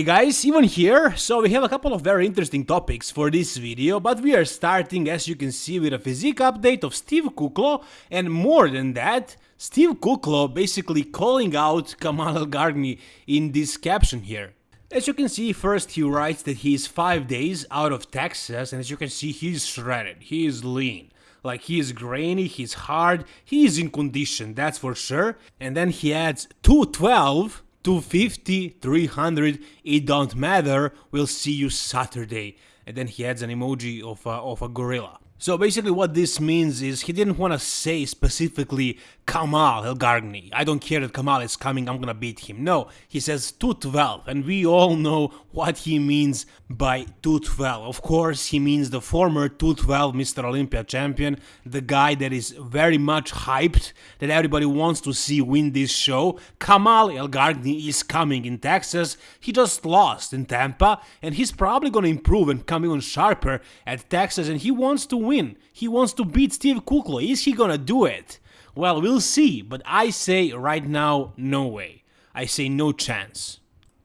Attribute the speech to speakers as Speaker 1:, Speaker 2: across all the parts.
Speaker 1: Hey guys, Ivan here. So we have a couple of very interesting topics for this video, but we are starting as you can see with a physique update of Steve Kuclo and more than that, Steve Kuclo basically calling out Kamal Elgargni in this caption here. As you can see, first he writes that he is 5 days out of Texas and as you can see he's shredded, he is lean. Like he is grainy, he's hard, he is in condition, that's for sure. And then he adds 212 250, 300, it don't matter, we'll see you Saturday. And then he adds an emoji of a, of a gorilla. So basically what this means is he didn't want to say specifically Kamal Elgargni. I don't care that Kamal is coming, I'm gonna beat him. No, he says 212 and we all know what he means by 212. Of course, he means the former 212 Mr. Olympia champion, the guy that is very much hyped, that everybody wants to see win this show. Kamal Elgargni is coming in Texas. He just lost in Tampa and he's probably gonna improve and come even sharper at Texas and he wants to win. He wants to beat Steve Kuclo. Is he gonna do it? Well, we'll see, but I say right now, no way. I say no chance.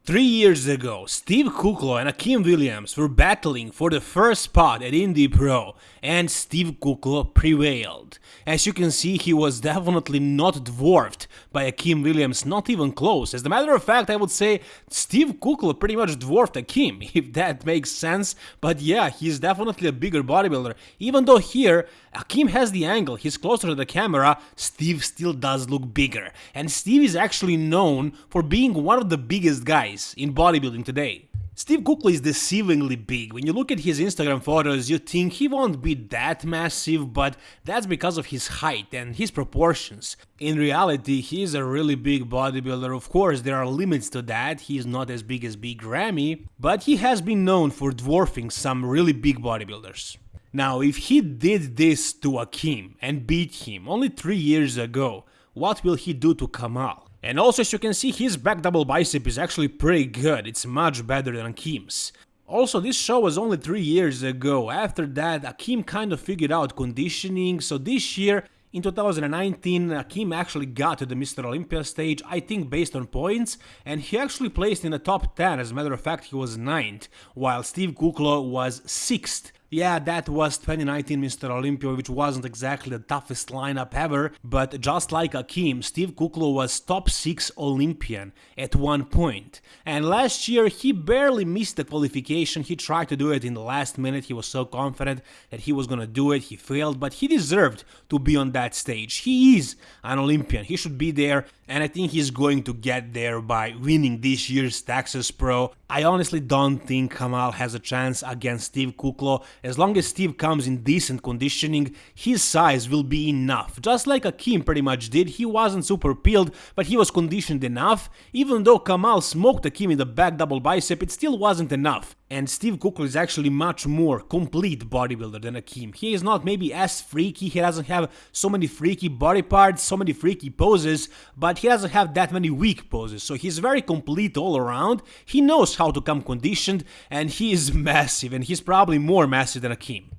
Speaker 1: Three years ago, Steve Kuclo and Akim Williams were battling for the first spot at Indy Pro, and Steve Kuclo prevailed. As you can see, he was definitely not dwarfed by Akim Williams, not even close. As a matter of fact, I would say Steve Kuclo pretty much dwarfed Akim, if that makes sense. But yeah, he's definitely a bigger bodybuilder. Even though here, Akim has the angle, he's closer to the camera, Steve still does look bigger. And Steve is actually known for being one of the biggest guys in bodybuilding today. Steve Kuclo is deceivingly big. When you look at his Instagram photos, you think he won't be that massive, but that's because of his height and his proportions. In reality, he is a really big bodybuilder. Of course, there are limits to that. He is not as big as Big Ramy, but he has been known for dwarfing some really big bodybuilders. Now, if he did this to Akim and beat him only 3 years ago, what will he do to Kamal? And also as you can see his back double bicep is actually pretty good, it's much better than Akim's. Also, this show was only 3 years ago, after that Akim kind of figured out conditioning, so this year in 2019, Akim actually got to the Mr. Olympia stage, I think based on points, and he actually placed in the top 10, as a matter of fact he was 9th, while Steve Kuclo was 6th. Yeah, that was 2019 Mr. Olympia, which wasn't exactly the toughest lineup ever, but just like Akim, Steve Kuclo was top 6 Olympian at one point. And last year he barely missed the qualification, he tried to do it in the last minute, he was so confident that he was gonna do it, he failed, but he deserved to be on that stage. He is an Olympian, he should be there, and I think he's going to get there by winning this year's Texas Pro. I honestly don't think Kamal has a chance against Steve Kuclo. As long as Steve comes in decent conditioning, his size will be enough. Just like Akim pretty much did, he wasn't super peeled, but he was conditioned enough. Even though Kamal smoked Akim in the back double bicep, it still wasn't enough. And Steve Kuclo is actually much more complete bodybuilder than Akim. He is not maybe as freaky, he doesn't have so many freaky body parts, so many freaky poses, but he doesn't have that many weak poses, so he's very complete all around, he knows how to come conditioned, and he is massive, and he's probably more massive than Akim.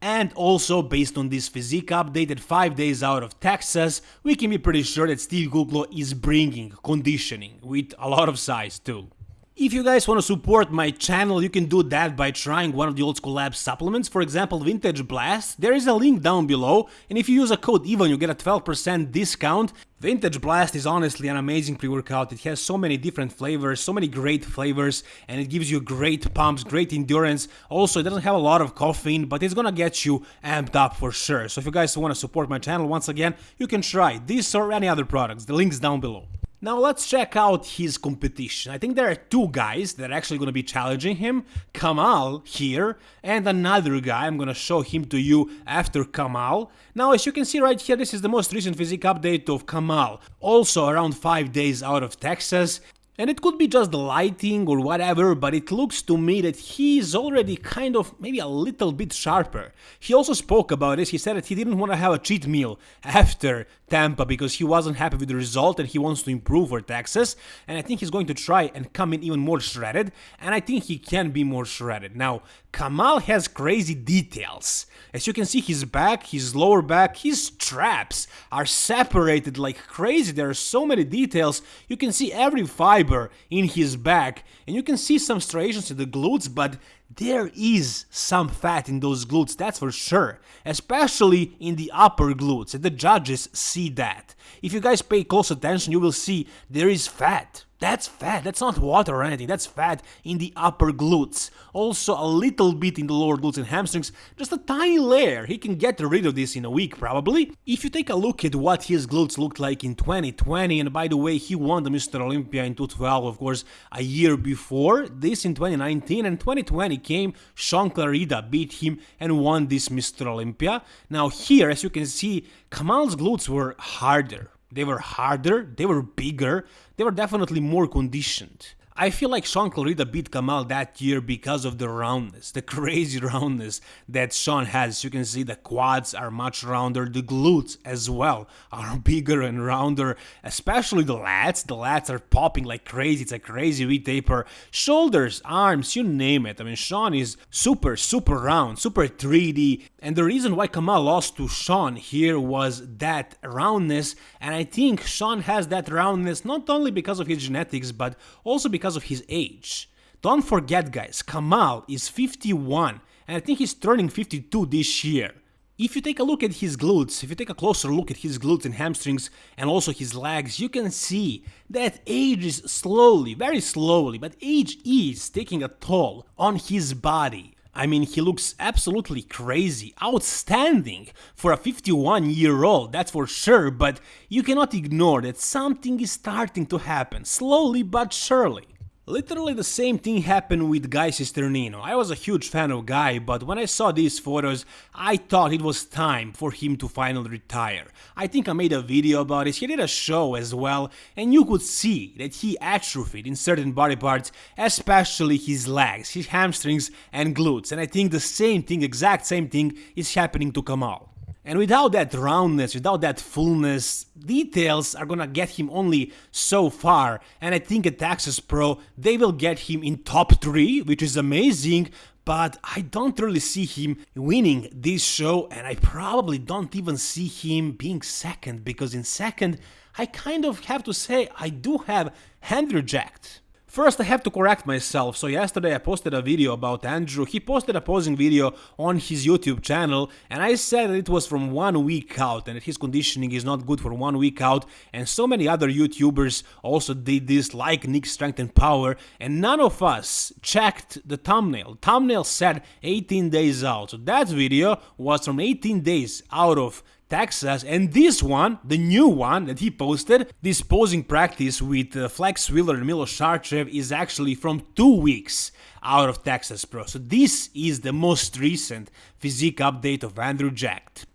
Speaker 1: And also, based on this physique updated 5 days out of Texas, we can be pretty sure that Steve Kuclo is bringing conditioning, with a lot of size too. If you guys want to support my channel, you can do that by trying one of the Old School Labs supplements, for example Vintage Blast. There is a link down below, and if you use a code EVAN you get a 12% discount. Vintage Blast is honestly an amazing pre-workout, it has so many different flavors, so many great flavors, and it gives you great pumps, great endurance. Also, it doesn't have a lot of caffeine, but it's gonna get you amped up for sure. So if you guys want to support my channel once again, you can try this or any other products, the link's down below. Now let's check out his competition. I think there are two guys that are actually going to be challenging him. Kamal here and another guy. I'm going to show him to you after Kamal. Now as you can see right here, this is the most recent physique update of Kamal. Also around 5 days out of Texas. And it could be just the lighting or whatever, but it looks to me that he is already kind of maybe a little bit sharper. He also spoke about this, he said that he didn't want to have a cheat meal after Tampa because he wasn't happy with the result and he wants to improve for Texas. And I think he's going to try and come in even more shredded, and I think he can be more shredded. Now, Kamal has crazy details. As you can see, his back, his lower back, his straps are separated like crazy. There are so many details. You can see every fiber in his back, and you can see some striations in the glutes, but there is some fat in those glutes, that's for sure, especially in the upper glutes, and the judges see that. If you guys pay close attention, you will see there is fat. That's fat, that's not water or anything, that's fat in the upper glutes. Also a little bit in the lower glutes and hamstrings, just a tiny layer. He can get rid of this in a week probably. If you take a look at what his glutes looked like in 2020, and by the way, he won the Mr. Olympia in 2012, of course, a year before, this in 2019, and 2020 came, Shaun Clarida beat him and won this Mr. Olympia. Now here, as you can see, Kamal's glutes were harder they were harder, they were bigger, they were definitely more conditioned. I feel like Shaun Clarida beat Kamal that year because of the roundness, the crazy roundness that Shaun has. You can see the quads are much rounder, the glutes as well are bigger and rounder, especially the lats. The lats are popping like crazy, it's a crazy V-taper. Shoulders, arms, you name it. I mean, Shaun is super, super round, super 3D. And the reason why Kamal lost to Shaun here was that roundness, and I think Shaun has that roundness not only because of his genetics, but also because of his age. Don't forget guys, Kamal is 51 and I think he's turning 52 this year. If you take a look at his glutes, if you take a closer look at his glutes and hamstrings and also his legs, you can see that age is slowly, very slowly, but age is taking a toll on his body. I mean, he looks absolutely crazy, outstanding for a 51 year old, that's for sure, but you cannot ignore that something is starting to happen, slowly but surely. Literally the same thing happened with Guy Cisternino. I was a huge fan of Guy, but when I saw these photos, I thought it was time for him to finally retire. I think I made a video about it, he did a show as well, and you could see that he atrophied in certain body parts, especially his legs, his hamstrings and glutes, and I think the same thing, exact same thing, is happening to Kamal. And without that roundness, without that fullness, details are gonna get him only so far. And I think at Texas Pro, they will get him in top 3, which is amazing, but I don't really see him winning this show and I probably don't even see him being second because in second I kind of have to say I do have Andrew Jacked. First I have to correct myself, so yesterday I posted a video about Andrew, he posted a posing video on his YouTube channel and I said that it was from one week out and that his conditioning is not good for one week out. And so many other YouTubers also did this like Nick Strength and Power and none of us checked the thumbnail. Thumbnail said 18 days out, so that video was from 18 days out of Texas and this one, the new one that he posted, this posing practice with uh, Flex Wheeler and Milos Sarcev is actually from two weeks out of Texas Pro. So this is the most recent physique update of Andrew Jacked.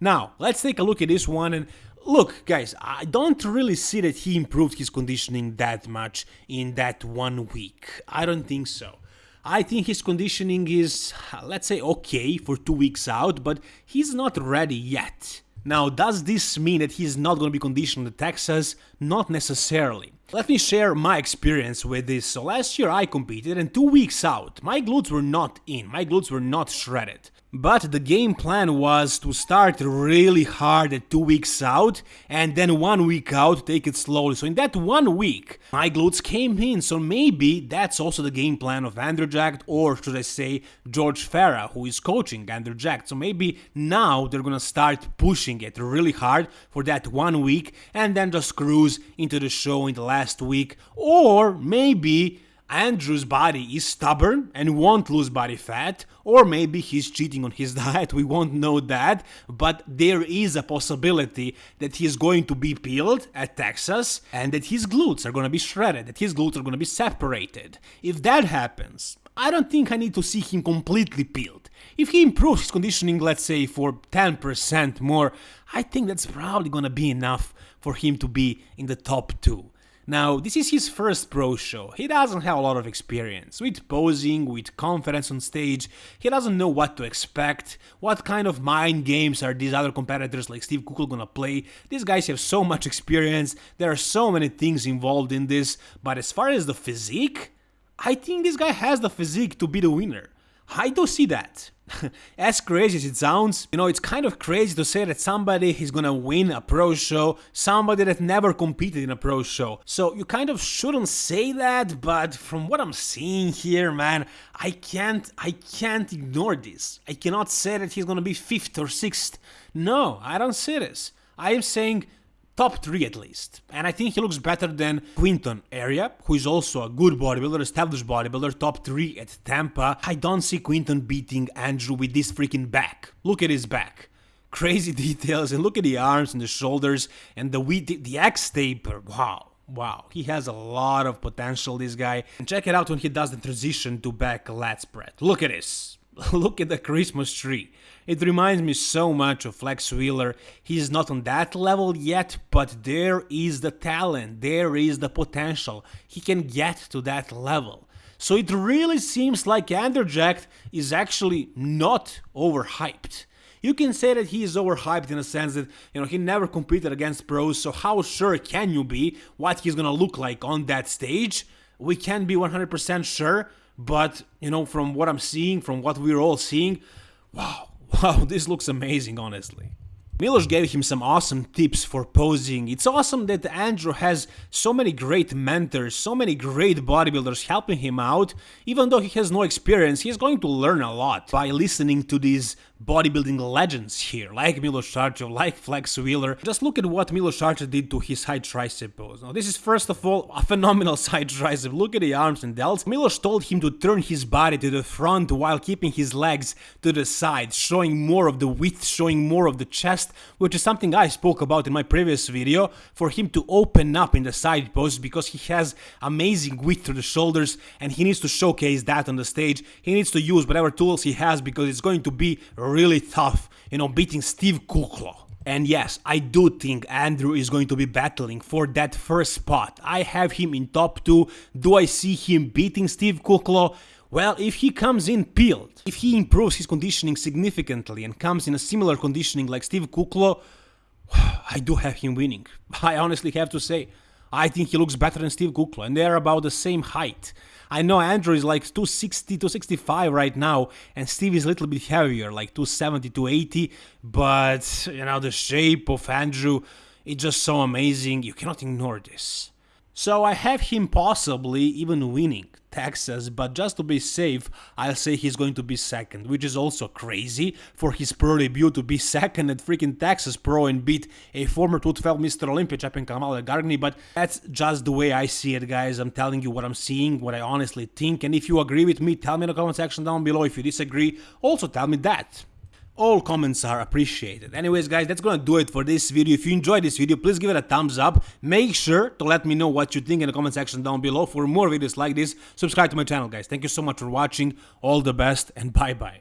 Speaker 1: Now, let's take a look at this one and Look, guys, I don't really see that he improved his conditioning that much in that one week. I don't think so. I think his conditioning is, let's say, okay for two weeks out, but he's not ready yet. Now, does this mean that he's not going to be conditioned at Texas? Not necessarily. Let me share my experience with this. So last year I competed and two weeks out, my glutes were not in, my glutes were not shredded. But the game plan was to start really hard at two weeks out and then one week out take it slowly. So in that one week, my glutes came in. So maybe that's also the game plan of Andrew Jacked or should I say George Farah who is coaching Andrew Jacked. So maybe now they're gonna start pushing it really hard for that one week and then just cruise into the show in the last week. Or maybe Andrew's body is stubborn and won't lose body fat, or maybe he's cheating on his diet, we won't know that, but there is a possibility that he's going to be peeled at Texas and that his glutes are gonna be shredded, that his glutes are gonna be separated. If that happens, I don't think I need to see him completely peeled. If he improves his conditioning, let's say, for 10% more, I think that's probably gonna be enough for him to be in the top 2. Now, this is his first pro show, he doesn't have a lot of experience. With posing, with confidence on stage, he doesn't know what to expect, what kind of mind games are these other competitors like Steve Kuclo gonna play, these guys have so much experience, there are so many things involved in this, but as far as the physique, I think this guy has the physique to be the winner. I do see that. as crazy as it sounds, you know, it's kind of crazy to say that somebody is gonna win a pro show, somebody that never competed in a pro show. So you kind of shouldn't say that, but from what I'm seeing here, man, I can't, I can't ignore this. I cannot say that he's gonna be fifth or sixth. No, I don't see this. I am saying top 3 at least. And I think he looks better than Quinton Eriya, who is also a good bodybuilder, established bodybuilder, top 3 at Tampa. I don't see Quinton beating Andrew with this freaking back. Look at his back. Crazy details, and look at the arms and the shoulders and the the, the X taper. Wow. Wow, he has a lot of potential, this guy. And check it out when he does the transition to back lat spread. Look at this. Look at the Christmas tree. It reminds me so much of Flex Wheeler. He's not on that level yet, but there is the talent, there is the potential. He can get to that level. So it really seems like Andrew Jack is actually not overhyped. You can say that he is overhyped in a sense that, you know, he never competed against pros, so how sure can you be what he's gonna look like on that stage? We can't be 100% sure, but, you know, from what I'm seeing, from what we're all seeing, wow, wow, this looks amazing, honestly. Milos gave him some awesome tips for posing. It's awesome that Andrew has so many great mentors, so many great bodybuilders helping him out. Even though he has no experience, he's going to learn a lot by listening to these bodybuilding legends here, like Milos Sarcev, like Flex Wheeler. Just look at what Milos Sarcev did to his high tricep pose. Now, this is first of all a phenomenal side tricep. Look at the arms and delts. Milos told him to turn his body to the front while keeping his legs to the side, showing more of the width, showing more of the chest, which is something I spoke about in my previous video, for him to open up in the side pose because he has amazing width to the shoulders and he needs to showcase that on the stage. He needs to use whatever tools he has because it's going to be really tough, you know, beating Steve Kuclo. And yes, I do think Andrew is going to be battling for that first spot. I have him in top 2. Do I see him beating Steve Kuclo? Well, if he comes in peeled, if he improves his conditioning significantly and comes in a similar conditioning like Steve Kuclo, I do have him winning. I honestly have to say. I think he looks better than Steve Kuclo, and they're about the same height. I know Andrew is like 260, 265 right now, and Steve is a little bit heavier, like 270, 280, but, you know, the shape of Andrew is just so amazing, you cannot ignore this. So I have him possibly even winning Texas, but just to be safe, I'll say he's going to be second, which is also crazy for his pro debut to be second at freaking Texas Pro and beat a former 212 Mr. Olympia champion Kamal Gargani, but that's just the way I see it, guys. I'm telling you what I'm seeing, what I honestly think, and if you agree with me, tell me in the comment section down below. If you disagree, also tell me that all comments are appreciated. Anyways guys, that's gonna do it for this video. If you enjoyed this video, please give it a thumbs up. Make sure to let me know what you think in the comment section down below. For more videos like this, subscribe to my channel guys. Thank you so much for watching. All the best and bye bye.